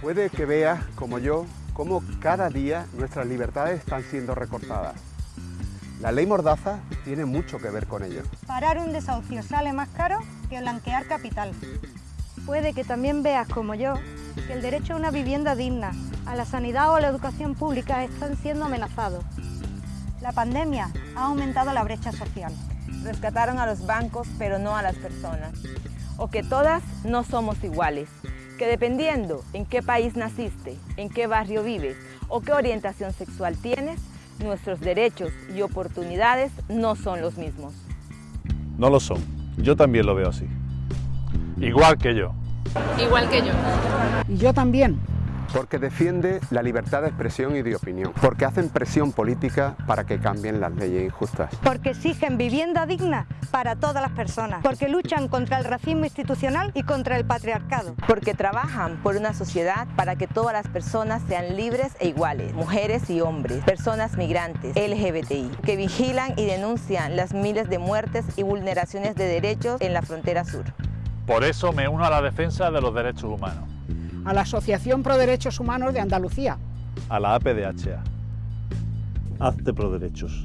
Puede que veas, como yo, cómo cada día nuestras libertades están siendo recortadas. La ley Mordaza tiene mucho que ver con ello. Parar un desahucio sale más caro que blanquear capital. Puede que también veas, como yo, que el derecho a una vivienda digna, a la sanidad o a la educación pública están siendo amenazados. La pandemia ha aumentado la brecha social. Rescataron a los bancos, pero no a las personas. O que todas no somos iguales. Que dependiendo en qué país naciste, en qué barrio vives o qué orientación sexual tienes, nuestros derechos y oportunidades no son los mismos. No lo son. Yo también lo veo así. Igual que yo. Igual que yo. Y yo también. Porque defiende la libertad de expresión y de opinión. Porque hacen presión política para que cambien las leyes injustas. Porque exigen vivienda digna para todas las personas. Porque luchan contra el racismo institucional y contra el patriarcado. Porque trabajan por una sociedad para que todas las personas sean libres e iguales. Mujeres y hombres, personas migrantes, LGBTI. Que vigilan y denuncian las miles de muertes y vulneraciones de derechos en la frontera sur. Por eso me uno a la defensa de los derechos humanos. A la Asociación Pro Derechos Humanos de Andalucía. A la APDHA. Hazte pro derechos.